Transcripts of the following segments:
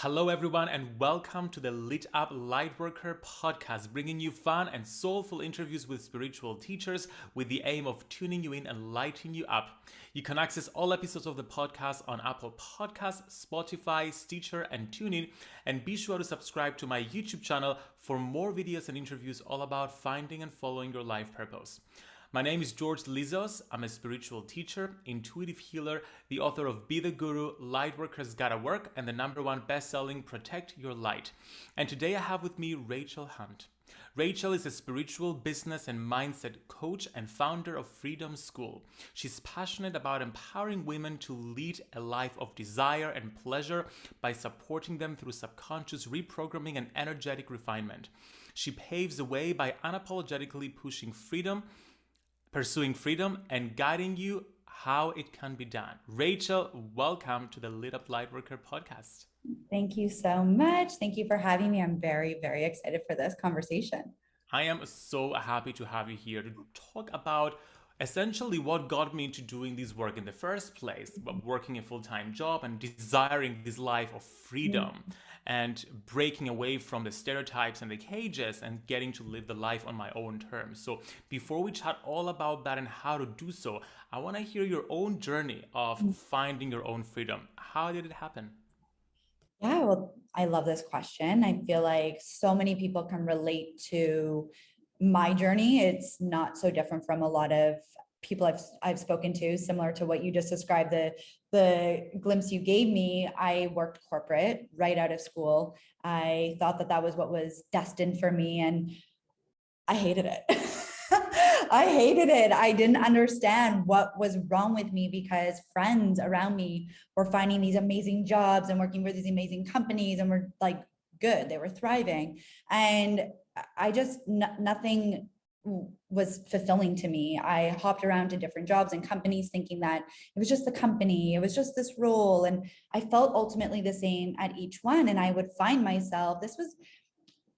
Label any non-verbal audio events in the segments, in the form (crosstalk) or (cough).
Hello, everyone, and welcome to the Lit Up Lightworker podcast, bringing you fun and soulful interviews with spiritual teachers with the aim of tuning you in and lighting you up. You can access all episodes of the podcast on Apple Podcasts, Spotify, Stitcher, and TuneIn. And be sure to subscribe to my YouTube channel for more videos and interviews all about finding and following your life purpose. My name is George Lizos. I'm a spiritual teacher, intuitive healer, the author of Be the Guru, Lightworkers Gotta Work, and the number one best-selling Protect Your Light. And today I have with me Rachel Hunt. Rachel is a spiritual business and mindset coach and founder of Freedom School. She's passionate about empowering women to lead a life of desire and pleasure by supporting them through subconscious reprogramming and energetic refinement. She paves the way by unapologetically pushing freedom pursuing freedom and guiding you how it can be done. Rachel, welcome to the Lit Up Lightworker podcast. Thank you so much. Thank you for having me. I'm very, very excited for this conversation. I am so happy to have you here to talk about essentially what got me into doing this work in the first place, working a full-time job and desiring this life of freedom. Mm and breaking away from the stereotypes and the cages and getting to live the life on my own terms. So before we chat all about that and how to do so, I want to hear your own journey of mm. finding your own freedom. How did it happen? Yeah, well, I love this question. I feel like so many people can relate to my journey. It's not so different from a lot of people I've, I've spoken to, similar to what you just described, the, the glimpse you gave me, I worked corporate right out of school. I thought that that was what was destined for me and I hated it. (laughs) I hated it. I didn't understand what was wrong with me because friends around me were finding these amazing jobs and working for these amazing companies and were like good, they were thriving. And I just, nothing was fulfilling to me. I hopped around to different jobs and companies thinking that it was just the company, it was just this role. And I felt ultimately the same at each one. And I would find myself, this was,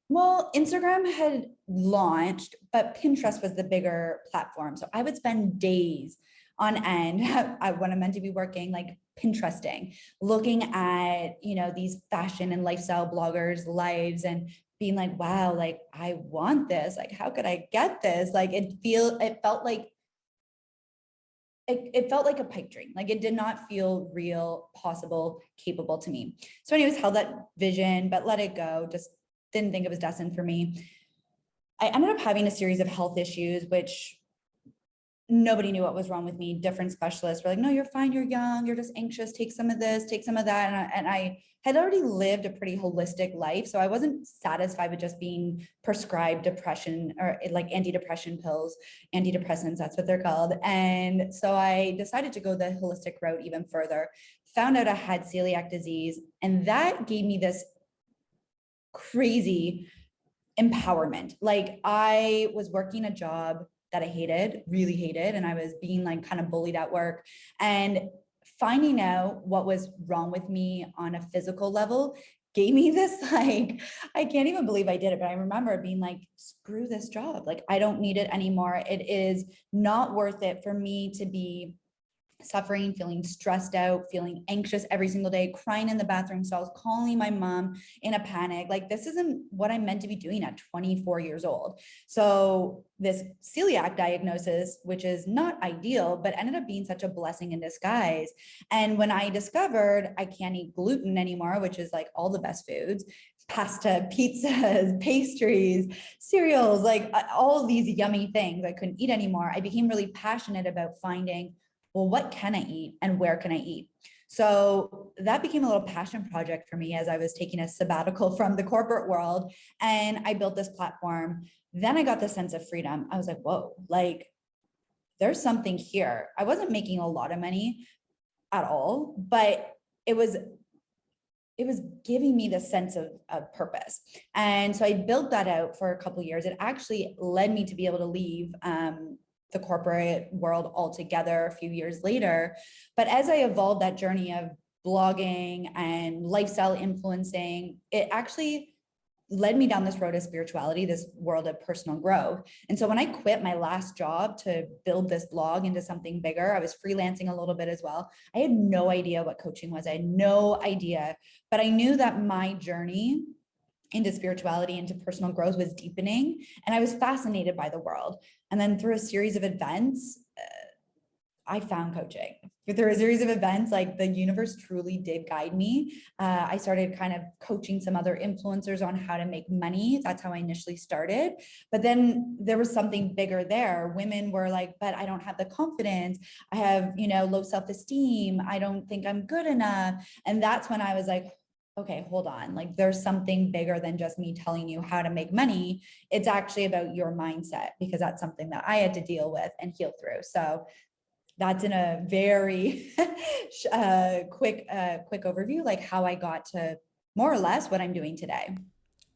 well, Instagram had launched, but Pinterest was the bigger platform. So I would spend days on end (laughs) when I'm meant to be working, like Pinteresting, looking at, you know, these fashion and lifestyle bloggers lives and being like, wow, like I want this. Like, how could I get this? Like it feel it felt like it, it felt like a pipe dream. Like it did not feel real, possible, capable to me. So anyways, held that vision, but let it go. Just didn't think it was destined for me. I ended up having a series of health issues, which nobody knew what was wrong with me. Different specialists were like, no, you're fine. You're young. You're just anxious. Take some of this, take some of that. And I, and I had already lived a pretty holistic life. So I wasn't satisfied with just being prescribed depression or eh, like antidepressant pills, antidepressants, that's what they're called. And so I decided to go the holistic route even further, found out I had celiac disease. And that gave me this crazy empowerment. Like I was working a job that I hated, really hated, and I was being like kind of bullied at work. And finding out what was wrong with me on a physical level gave me (laughs) this like i can't even believe i did it but i remember being like screw this job like i don't need it anymore it is not worth it for me to be suffering, feeling stressed out, feeling anxious every single day, crying in the bathroom stalls, calling my mom in a panic. Like this isn't what I'm meant to be doing at 24 years old. So this celiac diagnosis, which is not ideal, but ended up being such a blessing in disguise. And when I discovered I can't eat gluten anymore, which is like all the best foods, pasta, (laughs) pizzas, pastries, cereals, like uh, all these yummy things I couldn't eat anymore. I became really passionate about finding well, what can I eat and where can I eat? So that became a little passion project for me as I was taking a sabbatical (laughs) from the corporate world and I built this platform. Then I got the sense of freedom. I was like, whoa, like there's something here. I wasn't making a lot of money at all, but it was it was giving me the sense of, of purpose. And so I built that out for a couple years. It actually led me to be able to leave um, the corporate world altogether a few years later. But as I evolved that journey of blogging and lifestyle influencing, it actually led me down this road of spirituality, this world of personal growth. And so when I quit my last job to build this blog into something bigger, I was freelancing a little bit as well. I had no idea what coaching was. I had no idea, but I knew that my journey into spirituality, into personal growth was deepening. And I was fascinated by the world. And then through a series of events, I found coaching through a series of events, like the universe truly did guide me. Uh, I started kind of coaching some other influencers on how to make money. That's how I initially started. But then there was something bigger there. Women were like, but I don't have the confidence. I have, you know, low self-esteem. I don't think I'm good enough. And that's when I was like, okay, hold on, like there's something bigger than just me telling you how to make money. It's actually about your mindset because that's something that I had to deal with and heal through. So that's in a very (laughs) uh, quick, uh, quick overview, like how I got to more or less what I'm doing today.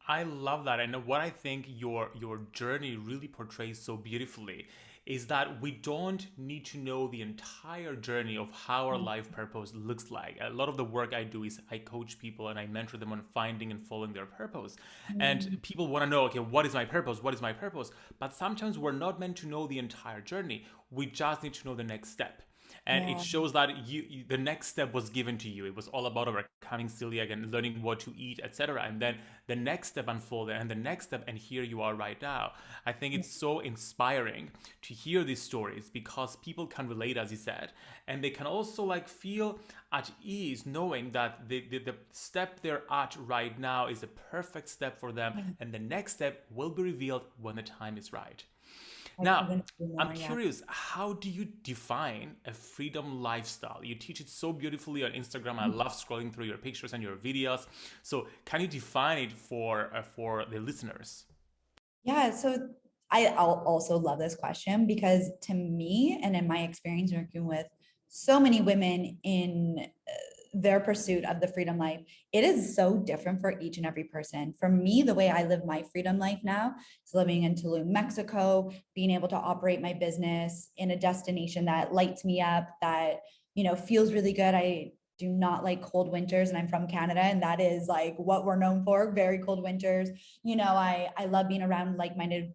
I love that. And what I think your your journey really portrays so beautifully is that we don't need to know the entire journey of how our life purpose looks like. A lot of the work I do is I coach people and I mentor them on finding and following their purpose. Mm. And people want to know, okay, what is my purpose? What is my purpose? But sometimes we're not meant to know the entire journey. We just need to know the next step and yeah. it shows that you, you, the next step was given to you. It was all about overcoming celiac and learning what to eat etc and then the next step unfolded and the next step and here you are right now. I think it's so inspiring to hear these stories because people can relate as you said and they can also like feel at ease knowing that the, the, the step they're at right now is the perfect step for them and the next step will be revealed when the time is right now, I'm curious, how do you define a freedom lifestyle? You teach it so beautifully on Instagram. I mm-hmm. love scrolling through your pictures and your videos. So, can you define it for uh, for the listeners? Yeah, so I also love this question because to me and in my experience working with so many women in uh, their pursuit of the freedom life, it is so different for each and every person. For me, the way I live my freedom life now is living in Tulum, Mexico, being able to operate my business in a destination that lights me up, that, you know, feels really good. I do not like cold winters and I'm from Canada and that is like what we're known for, very cold winters. You know, I, I love being around like-minded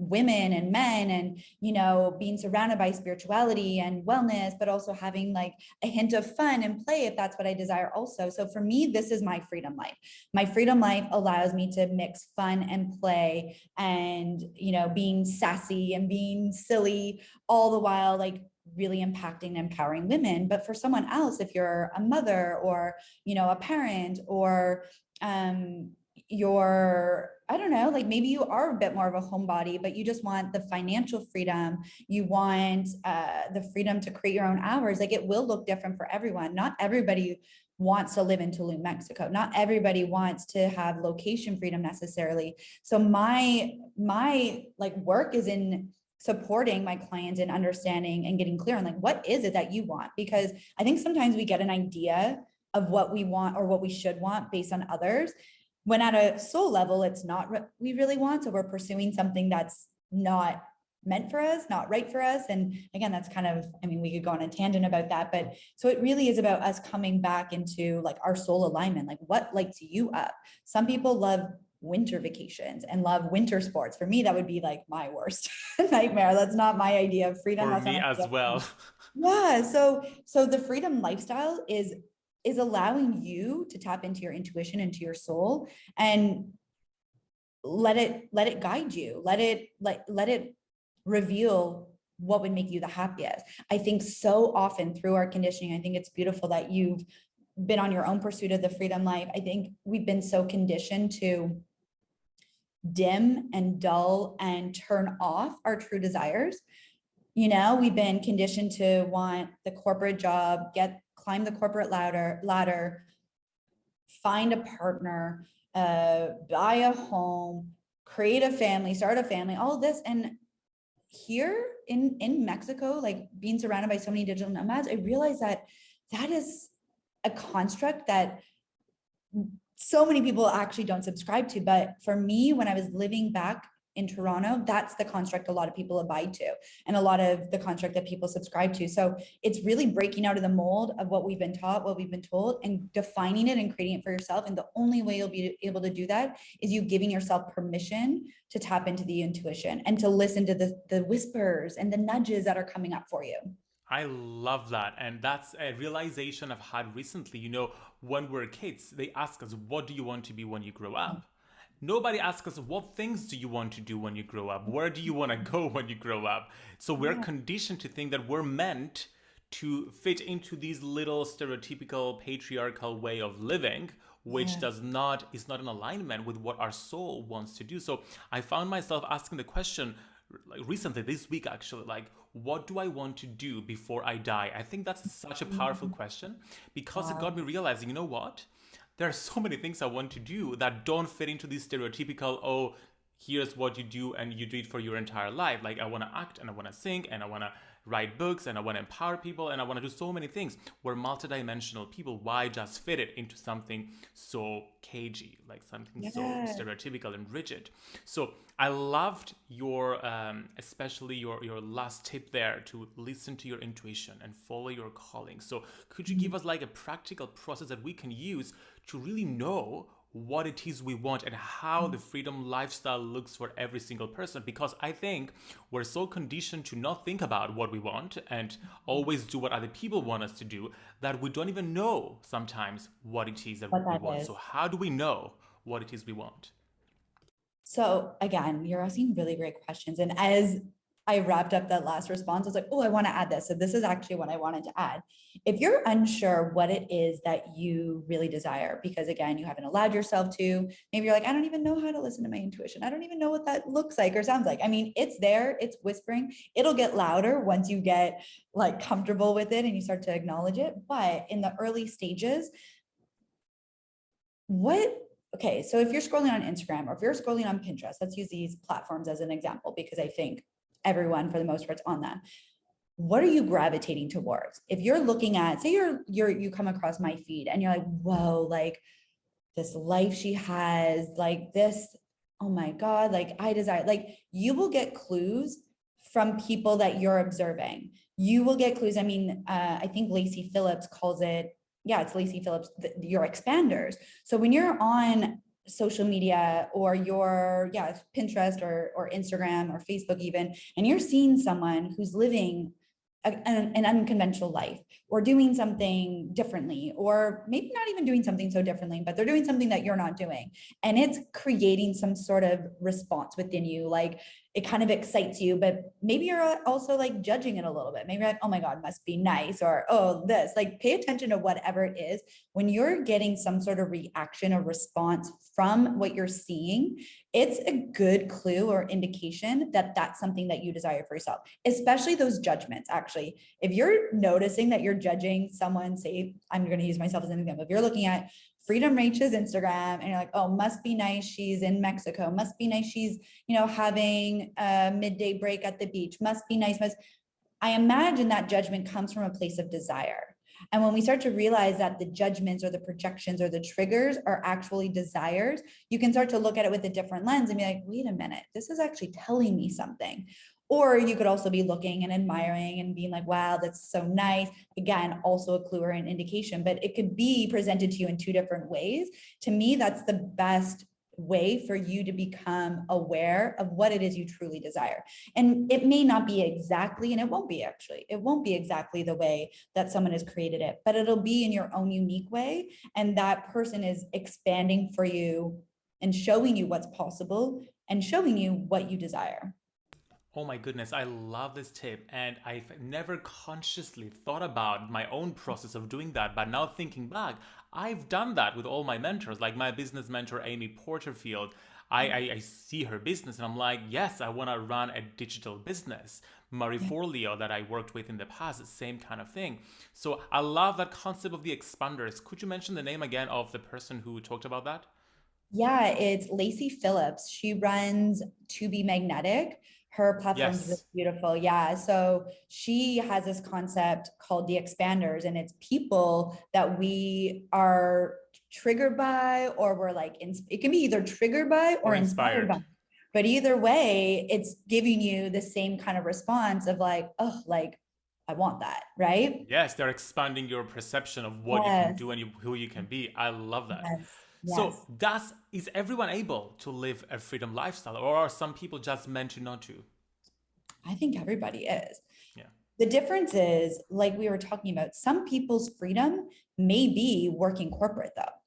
women and men and you know being surrounded by spirituality and wellness but also having like a hint of fun and play if that's what i desire also. So for me this is my freedom life. My freedom life allows me to mix fun and play and you know being sassy and being silly all the while like really impacting and empowering women. But for someone else if you're a mother or you know a parent or um you're I don't know, like maybe you are a bit more of a homebody, but you just want the financial freedom. You want uh, the freedom to create your own hours. Like it will look different for everyone. Not everybody wants to live in Tulum, Mexico. Not everybody wants to have location freedom necessarily. So my my like work is in supporting my clients in understanding and getting clear on like what is it that you want because I think sometimes we get an idea of what we want or what we should want based on others when at a soul level, it's not what we really want. So we're pursuing something that's not meant for us, not right for us. And again, that's kind of, I mean, we could go on a tangent about that, but so it really is about us coming back into like our soul alignment, like what lights you up. Some people love winter vacations and love winter sports. For me, that would be like my worst (laughs) nightmare. That's not my idea of freedom. For me as well. Yeah. So, so the freedom lifestyle is is allowing you to tap into your intuition into your soul and let it let it guide you. Let it let let it reveal what would make you the happiest. I think so often through our conditioning i think it's beautiful that you've been on your own pursuit of the freedom life. I think we've been so conditioned to dim and dull and turn off our true desires. You know we've been conditioned to want the corporate job get climb the corporate ladder, ladder find a partner, uh, buy a home, create a family, start a family, all this. And here in, in Mexico, like being surrounded by so many digital nomads, I realized that that is a construct that so many people actually don't subscribe to. But for me, when I was living back in Toronto, that's the construct a lot of people abide to and a lot of the construct that people subscribe to. So it's really breaking out of the mold of what we've been taught, what we've been told and defining it and creating it for yourself. And the only way you'll be able to do that is you giving yourself permission to tap into the intuition and to listen to the, the whispers and the nudges that are coming up for you. I love that. And that's a realization I've had recently. You know, when we're kids, they ask us, what do you want to be when you grow up? Nobody asks us, what things do you want to do when you grow up? Where do you want to go (laughs) when you grow up? So we're yeah. conditioned to think that we're meant to fit into these little stereotypical patriarchal way of living which yeah. does not is not in alignment with what our soul wants to do so i found myself asking the question like recently this week actually like what do i want to do before i die i think that's such a powerful mm-hmm. question because wow. it got me realizing you know what there are so many things i want to do that don't fit into this stereotypical oh here's what you do and you do it for your entire life like i want to act and i want to sing and i want to write books and I want to empower people and I want to do so many things. We're multidimensional people. Why just fit it into something so cagey, like something yeah. so stereotypical and rigid? So I loved your, um, especially your your last tip there to listen to your intuition and follow your calling. So could you give mm-hmm. us like a practical process that we can use to really know what it is we want and how the mm. freedom lifestyle looks for every single person because i think we're so conditioned to not think about what we want and mm. always do what other people want us to do that we don't even know sometimes what it is that what we that want. Is. so how do we know what it is we want? So again you're asking really great questions and as I wrapped up that last response. I was like, oh, I want to add this. So this is actually what I wanted to add. If you're unsure what it is that you really desire, because again, you haven't allowed yourself to, maybe you're like, I don't even know how to listen to my intuition. I don't even know what that looks like or sounds like. I mean, it's there, it's whispering. It'll get louder once you get like comfortable with it and you start to acknowledge it. But in the early stages, what okay, so if you're scrolling on Instagram or if you're scrolling on Pinterest, let's use these platforms as an example because I think everyone for the most part on that what are you gravitating towards? If you're looking at say you're you're you come across my feed and you're like whoa like this life she has like this oh my god like i desire like you will get clues from people that you're observing. You will get clues. I mean uh, i think lacy phillips calls it yeah it's lacy phillips the, your expanders. So when you're on social media or your yeah pinterest or or instagram or facebook even and you're seeing someone who's living a, an, an, unconventional life or doing something differently or maybe not even doing something so differently but they're doing something that you're not doing. And it's creating some sort of response within you like it kind of excites you, but maybe you're uh, also like judging it a little bit. Maybe like, oh my God, must be nice, or oh, this. Like pay attention to whatever it is. When you're getting some sort of reaction or response from what you're seeing, it's a good clue or indication that that's something that you desire for yourself, especially those judgments. Actually, if you're noticing that you're judging someone, say, I'm going to use myself as an example. If you're looking at Freedom Rachel's Instagram and you're like, oh, must be nice. She's in Mexico. Must be nice. She's, you know, having a midday break at the beach. Must be nice. Must. I imagine that judgment comes from a place of desire. And when we start to realize that the judgments or the projections or the triggers are actually desires, you can start to look at it with a different lens and be like, wait a minute, this is actually telling me something. Or you could also be looking and admiring and being like, wow, that's so nice. Again, also a clue or an indication, but it could be presented to you in two different ways. To me, that's the best way for you to become aware of what it is you truly desire. And it may not be exactly, and it won't be actually, it won't be exactly the way that someone has created it, but it'll be in your own unique way. And that person is expanding for you and showing you what's possible and showing you what you desire. Oh my goodness, I love this tip. And I've never consciously thought about my own process of doing that. But now thinking back, I've done that with all my mentors, like my business mentor, Amy Porterfield. I, I, I see her business and I'm like, yes, I want to run a digital business. Marie yeah. Forleo that I worked with in the past, same kind of thing. So I love that concept of the expanders. Could you mention the name again of the person who talked about that? Yeah, it's Lacy Phillips. She runs To Be Magnetic her platform yes. is beautiful yeah so she has this concept called the expanders and it's people that we are triggered by or we're like it can be either triggered by or, or inspired. inspired by But either way, it's giving you the same kind of response of like, oh, like I want that, right? Yes, they're expanding your perception of what yes. you can do and you, who you can be. I love that. Yes. Yes. So, does is everyone able to live a freedom lifestyle, or are some people just meant to not to? I think everybody is. Yeah. The difference is, like we were talking about, some people's freedom may be working corporate, though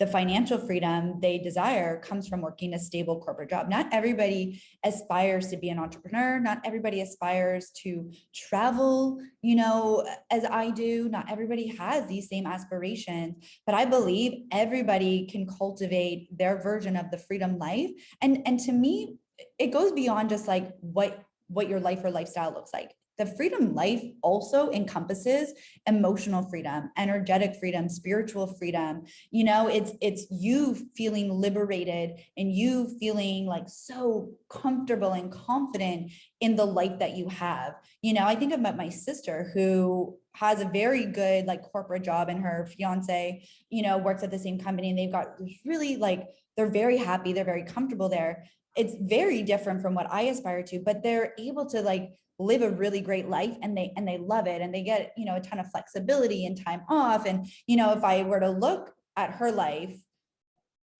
the financial freedom they desire comes from working a stable corporate job. Not everybody aspires to be an entrepreneur. Not everybody aspires to travel, you know, as I do. Not everybody has these same aspirations, but I believe everybody can cultivate their version of the freedom life. And, and to me, it goes beyond just like what, what your life or lifestyle looks like the freedom life also encompasses emotional freedom energetic freedom spiritual freedom. You know it's it's you feeling liberated and you feeling like so comfortable and confident in the life that you have. You know i think about my sister who has a very good like corporate job and her fiance you know works at the same company and they've got really like they're very happy they're very comfortable there. It's very different from what i aspire to but they're able to like live a really great life and they and they love it and they get you know a ton of flexibility and time off and you know if i were to look at her life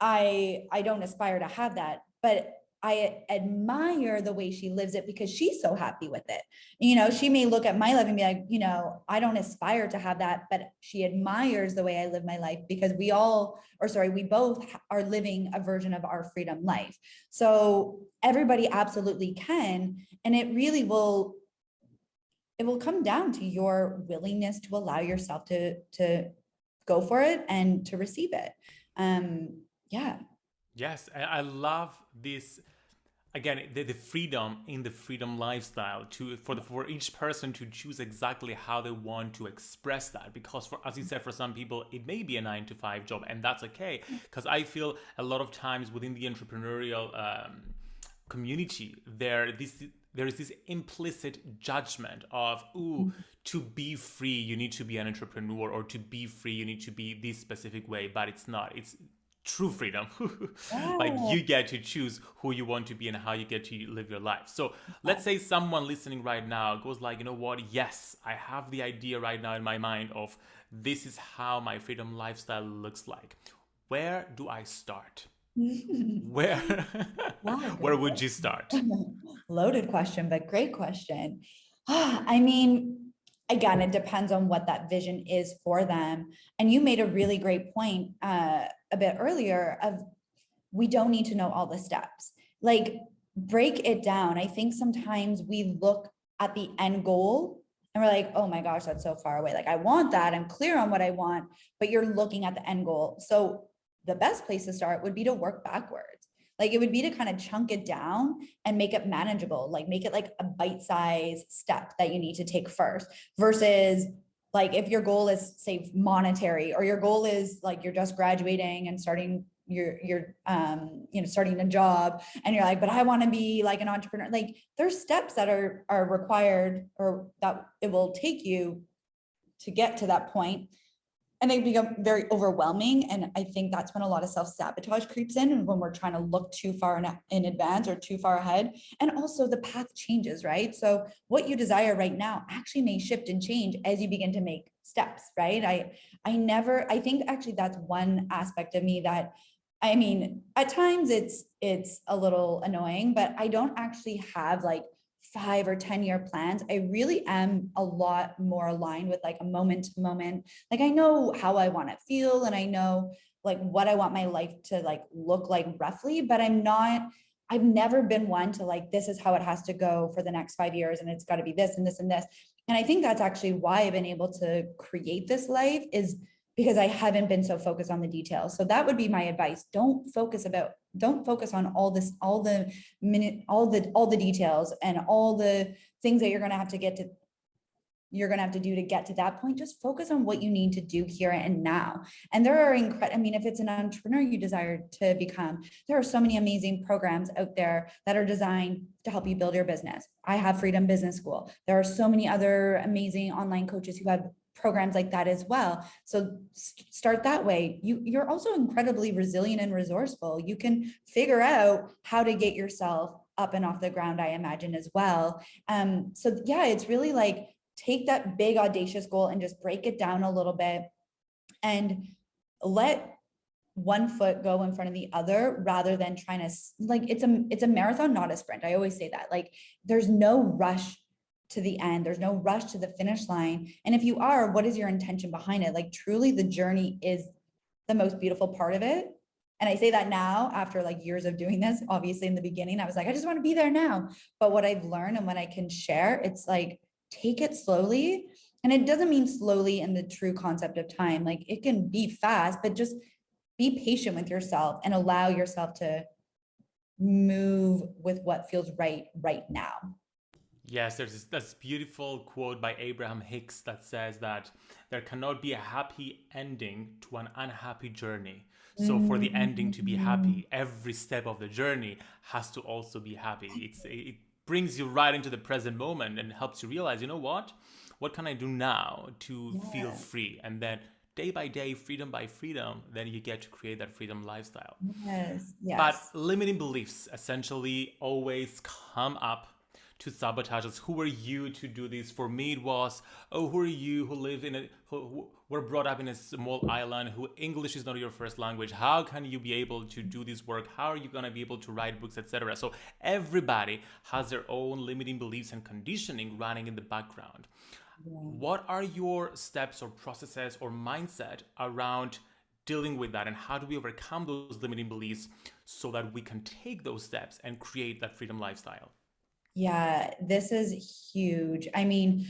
i i don't aspire to have that but I admire the way she lives it because she's so happy with it. You know, she may look at my life and be like, you know, I don't aspire to have that, but she admires the way I live my life because we all, or sorry, we both are living a version of our freedom life. So everybody absolutely can. And it really will, it will come down to your willingness to allow yourself to, to go for it and to receive it. Um, yeah. Yes, I love this again the, the freedom in the freedom lifestyle to for the for each person to choose exactly how they want to express that. Because for as you said for some people it may be a nine to five job and that's okay. Because i feel a lot of times within the entrepreneurial um, community there this there is this implicit judgment of ooh to be free you need to be an entrepreneur or to be free you need to be this specific way but it's not. It's true freedom. (laughs) Like you get to choose who you want to be and how you get to live your life. So let's say someone listening right now goes like you know what? Yes i have the idea right now in my mind of this is how my freedom lifestyle looks like. Where do i start? (laughs) Where (laughs) where would you start? Loaded question but great question. (sighs) I mean again, it depends on what that vision is for them. And you made a really great point uh, a bit earlier of we don't need to know all the steps. Like break it down. I think sometimes we look at the end goal and we're like, oh my gosh, that's so far away. Like I want that. I'm clear on what I want, but you're looking at the end goal. So the best place to start would be to work backwards. Like it would be to kind of chunk it down and make it manageable, like make it like a bite size step that you need to take first versus like if your goal is say monetary or your goal is like you're just graduating and starting your your um you know starting a job and you're like but i want to be like an entrepreneur like there's steps that are are required or that it will take you to get to that point and they become very overwhelming. And I think that's when a lot of self-sabotage creeps in and when we're trying to look too far in, in advance or too far ahead. And also the path changes, right? So what you desire right now actually may shift and change as you begin to make steps, right? I, I never, I think actually that's one aspect of me that I mean, at times it's it's a little annoying, but I don't actually have like five or 10 year plans, I really am a lot more aligned with like a moment to moment. Like I know how I want to feel and I know like what I want my life to like look like roughly, but I'm not, I've never been one to like, this is how it has to go for the next five years and it's got to be this and this and this. And I think that's actually why I've been able to create this life is because I haven't been so focused on the details. So that would be my advice. Don't focus about don't focus on all this all the minute all the all the details and all the things that you're going to have to get to you're going to have to do to get to that point. Just focus on what you need to do here and now. And there are incredible i mean if it's an entrepreneur you desire to become there are so many amazing programs out there that are designed to help you build your business. I have freedom business school. There are so many other amazing online coaches who have programs like that as well. So start that way. You, you're also incredibly resilient and resourceful. You can figure out how to get yourself up and off the ground, I imagine as well. Um, so yeah, it's really like take that big audacious goal and just break it down a little bit and let one foot go in front of the other rather than trying to like it's a it's a marathon not a sprint i always say that like there's no rush to the end. There's no rush to the finish line. And if you are, what is your intention behind it? Like truly the journey is the most beautiful part of it. And I say that now after like years of doing this, obviously in the beginning, I was like, I just want to be there now. But what I've learned and what I can share, it's like, take it slowly. And it doesn't mean slowly in the true concept of time. Like it can be fast, but just be patient with yourself and allow yourself to move with what feels right right now. Yes, there's this, this, beautiful quote by Abraham Hicks that says that there cannot be a happy ending to an unhappy journey. So for the ending to be happy, mm. every step of the journey has to also be happy. It's it brings you right into the present moment and helps you realize, you know what? What can I do now to yeah. feel free? And then day by day, freedom by freedom, then you get to create that freedom lifestyle. Yes. Yes. But limiting beliefs essentially always come up to sabotage us. Who are you to do this? For me, it was, oh, who are you who live in a, who, who were brought up in a small island, who English is not your first language. How can you be able to do this work? How are you going to be able to write books, etc.? So everybody has their own limiting beliefs and conditioning running in the background. Yeah. What are your steps or processes or mindset around dealing with that and how do we overcome those limiting beliefs so that we can take those steps and create that freedom lifestyle? Yeah, this is huge. I mean,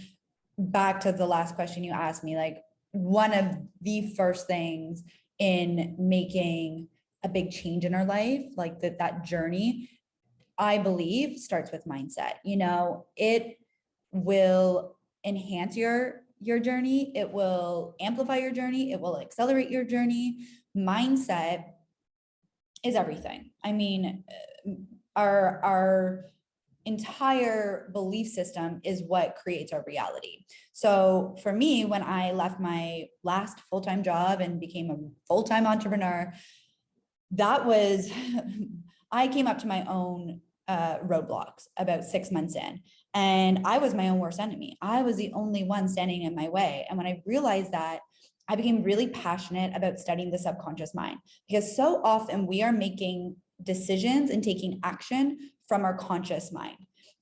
back to the last question you asked me, like one of the first things in making a big change in our life, like that that journey, I believe starts with mindset. You know, it will enhance your your journey, it will amplify your journey, it will accelerate your journey. Mindset is everything. I mean, uh, our our entire belief system is what creates our reality. So for me, when I left my last full-time job and became a full-time entrepreneur, that was, (laughs) I came up to my own uh, roadblocks about six months in. And I was my own worst enemy. I was the only one standing in my way. And when I realized that, I became really passionate about studying the subconscious mind because so often we are making decisions and taking action from our conscious mind.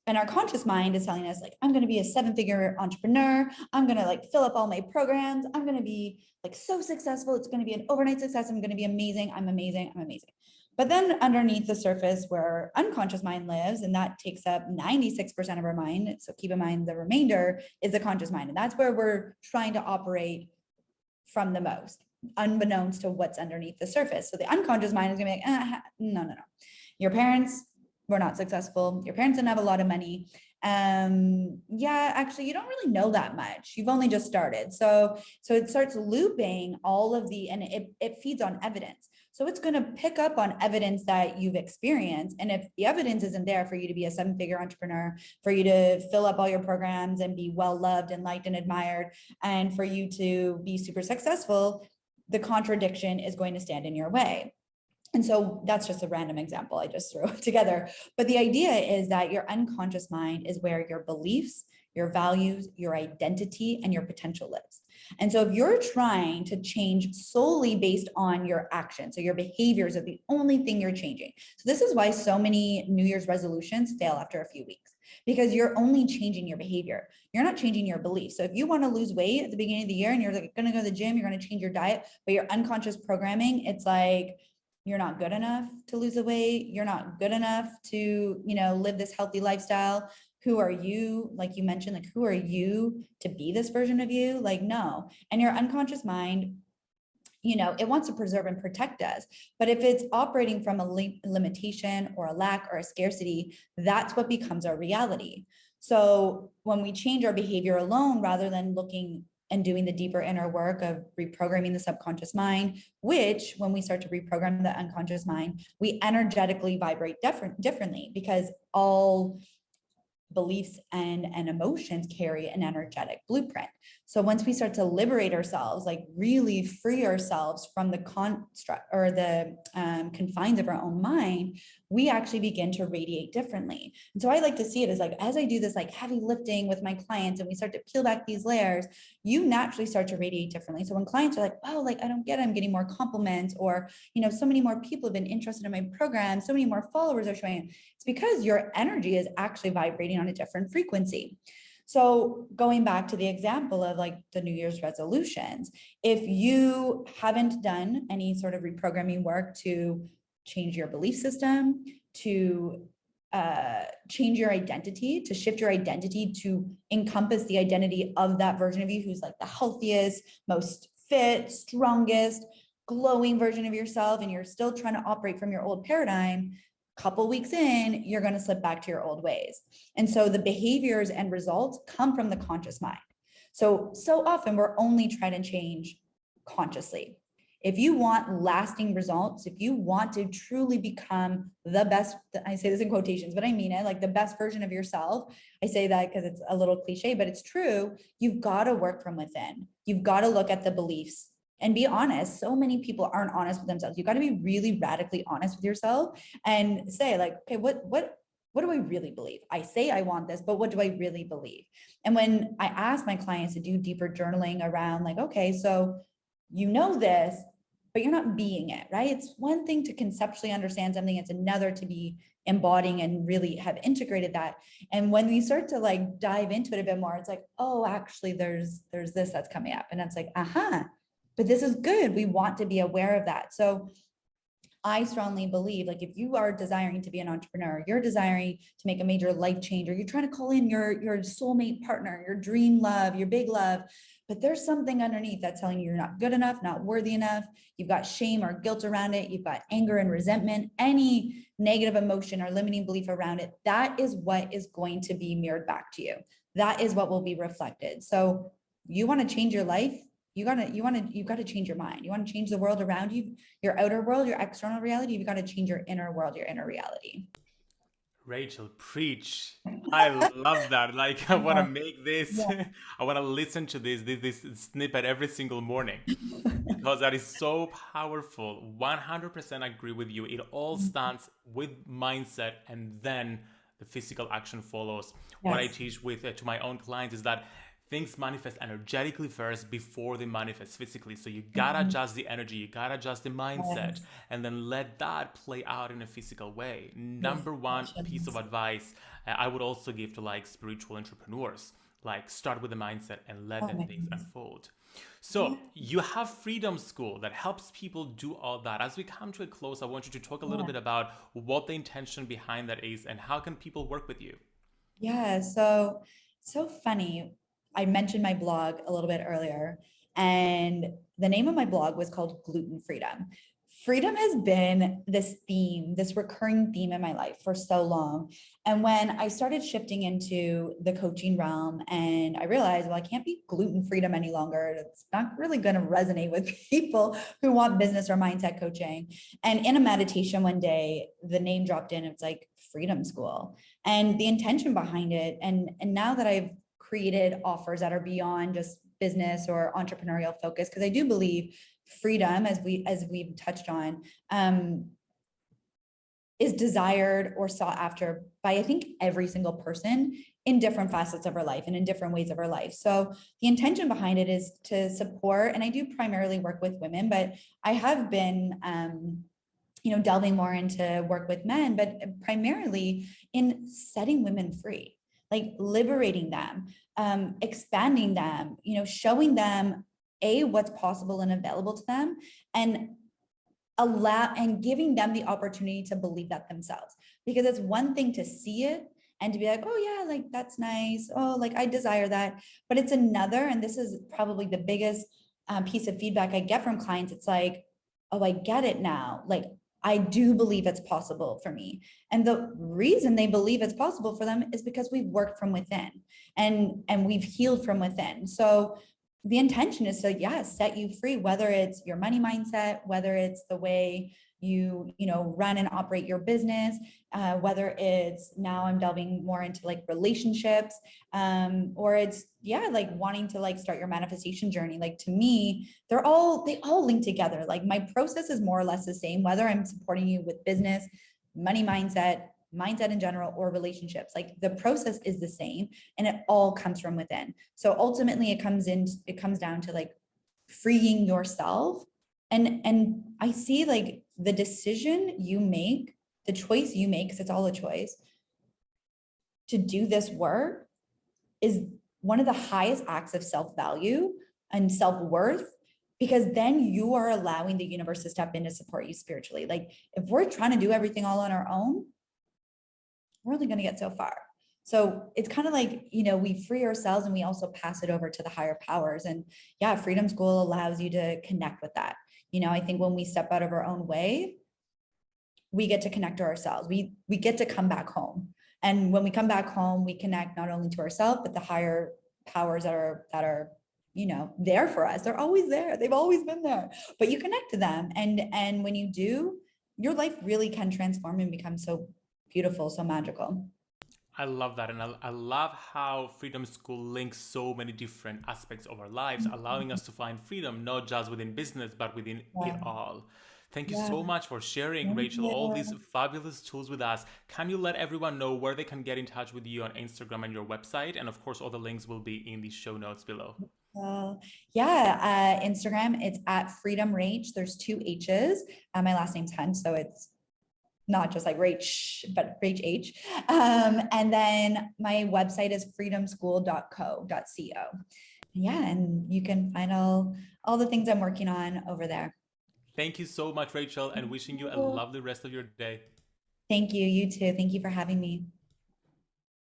And our conscious mind is telling us like, I'm going to be a seven figure entrepreneur. I'm going to like fill up all my programs. I'm going to be like so successful. It's going to be an overnight success. I'm going to be amazing. I'm amazing. I'm amazing. But then underneath the surface where our unconscious mind lives, and that takes up 96% of our mind. So keep in mind the remainder is the conscious mind. And that's where we're trying to operate from the most, unbeknownst to what's underneath the surface. So the unconscious mind is gonna be like, ah, no, no, no. Your parents were not successful. Your parents didn't have a lot of money. Um, yeah, actually, you don't really know that much. You've only just started. So, so it starts looping all of the, and it, it feeds on evidence. So it's going to pick up on evidence that you've experienced. And if the evidence isn't there for you to be a seven figure entrepreneur, for you to fill up all your programs and be well loved and liked and admired, and for you to be super successful, the contradiction is going to stand in your way. And so that's just a random example I just threw (laughs) together. But the idea is that your unconscious mind is where your beliefs, your values, your identity, and your potential lives. And so if you're trying to change solely based on your actions, so your behaviors are the only thing you're changing. So this is why so many New Year's resolutions fail after a few weeks because you're only changing your behavior. You're not changing your beliefs. So if you want to lose weight at the beginning of the year and you're like going to go to the gym, you're going to change your diet, but your unconscious programming, it's like, you're not good enough to lose the weight. You're not good enough to, you know, live this healthy lifestyle. Who are you? Like you mentioned, like, who are you to be this version of you? Like, no. And your unconscious mind, you know, it wants to preserve and protect us. But if it's operating from a li limitation or a lack or a scarcity, that's what becomes our reality. So when we change our behavior alone, rather than looking and doing the deeper inner work of reprogramming the subconscious mind, which when we start to reprogram the unconscious mind, we energetically vibrate different differently because all beliefs and, and emotions carry an energetic blueprint. So once we start to liberate ourselves, like really free ourselves from the construct or the um, confines of our own mind, we actually begin to radiate differently. And so I like to see it as like, as I do this like heavy lifting with my clients and we start to peel back these layers, you naturally start to radiate differently. So when clients are like, oh, like I don't get it, I'm getting more compliments or, you know, so many more people have been interested in my program, so many more followers are showing, it's because your energy is actually vibrating on a different frequency. So going back to the example of like the New Year's resolutions, if you haven't done any sort of reprogramming work to change your belief system, to uh, change your identity, to shift your identity to encompass the identity of that version of you who's like the healthiest, most fit, strongest, glowing version of yourself, and you're still trying to operate from your old paradigm, couple weeks in, you're going to slip back to your old ways. And so the behaviors and results come from the conscious mind. So, so often we're only trying to change consciously. If you want lasting results, if you want to truly become the best, I say this in quotations, but I mean it, like the best version of yourself. I say that because it's a little cliche, but it's true. You've got to work from within. You've got to look at the beliefs and be honest. So many people aren't honest with themselves. You got to be really radically honest with yourself and say like, okay, what, what, what do I really believe? I say I want this, but what do I really believe? And when I ask my clients to do deeper journaling around like, okay, so you know this, but you're not being it, right? It's one thing to conceptually understand something. It's another to be embodying and really have integrated that. And when we start to like dive into it a bit more, it's like, oh, actually there's, there's this that's coming up. And it's like, aha, uh -huh, but this is good. We want to be aware of that. So I strongly believe like if you are desiring to be an entrepreneur, you're desiring to make a major life change, or you're trying to call in your, your soulmate partner, your dream love, your big love, but there's something underneath that's telling you you're not good enough, not worthy enough. You've got shame or guilt around it. You've got anger and resentment, any negative emotion or limiting belief around it. That is what is going to be mirrored back to you. That is what will be reflected. So you want to change your life, you gotta you want to you've got to change your mind you want to change the world around you your outer world your external reality you've got to change your inner world your inner reality Rachel, preach. (laughs) I love that. Like, I want to make this, yeah. (laughs) I want to listen to this, this, this snippet every single morning (laughs) because that is so powerful. 100% agree with you. It all mm-hmm. starts with mindset and then the physical action follows. Yes. What I teach with uh, to my own clients is that things manifest energetically first before they manifest physically. So you gotta mm-hmm. adjust the energy, you gotta adjust the mindset, yes. and then let that play out in a physical way. Number one piece of advice uh, I would also give to like spiritual entrepreneurs like start with the mindset and let oh, the things unfold. So you have Freedom School that helps people do all that. As we come to a close, I want you to talk a little yeah. bit about what the intention behind that is and how can people work with you? Yeah, so so funny I mentioned my blog a little bit earlier, and the name of my blog was called Gluten Freedom. Freedom has been this theme, this recurring theme in my life for so long. And when I started shifting into the coaching realm and I realized, well, I can't be gluten freedom any longer. It's not really going to resonate with (laughs) people who want business or mindset coaching. And in a meditation one day, the name dropped in, it's like Freedom School and the intention behind it. And, and now that I've created offers that are beyond just business or entrepreneurial focus because I do believe freedom as we as we've touched on um, is desired or sought after by I think every single person in different facets of our life and in different ways of our life. So the intention behind it is to support, and I do primarily work with women, but I have been, um, you know, delving more into work with men, but primarily in setting women free like liberating them, um, expanding them, you know, showing them a what's possible and available to them and allow and giving them the opportunity to believe that themselves. Because it's one thing to see it and to be like oh yeah like that's nice. Oh like i desire that. But it's another and this is probably the biggest um, piece of feedback i get from clients it's like oh i get it now. Like I do believe it's possible for me. And the reason they believe it's possible for them is because we've worked from within and, and we've healed from within. So the intention is to, yeah, set you free, whether it's your money mindset, whether it's the way you you know run and operate your business uh, whether it's now i'm delving more into like relationships um or it's yeah like wanting to like start your manifestation journey. Like to me they're all they all link together. Like my process is more or less the same whether i'm supporting you with business money mindset mindset in general or relationships. Like the process is the same and it all comes from within. So ultimately it comes in it comes down to like freeing yourself and and i see like the decision you make the choice you make because it's all a choice to do this work is one of the highest acts of self-value and self-worth because then you are allowing the universe to step in to support you spiritually like if we're trying to do everything all on our own we're only going to get so far. So it's kind of like, you know, we free ourselves and we also pass it over to the higher powers. And yeah, Freedom School allows you to connect with that. You know, I think when we step out of our own way, we get to connect to ourselves. We we get to come back home. And when we come back home, we connect not only to ourselves, but the higher powers that are that are you know there for us they're always there they've always been there but you connect to them and and when you do your life really can transform and become so beautiful, so magical. I love that. And I, I, love how Freedom School links so many different aspects of our lives, mm-hmm. allowing us to find freedom, not just within business, but within yeah. it all. Thank you yeah. so much for sharing, Thank Rachel, you. all these fabulous tools with us. Can you let everyone know where they can get in touch with you on Instagram and your website? And of course, all the links will be in the show notes below. Uh, yeah, uh, Instagram, it's at Freedom Rach. There's two H's. Uh, my last name's Hunt, so it's not just like Rach, but Rach H. Um, and then my website is freedomschool.co.co. Yeah, and you can find all all the things I'm working on over there. Thank you so much, Rachel, and wishing you a lovely rest of your day. Thank you. You too. Thank you for having me.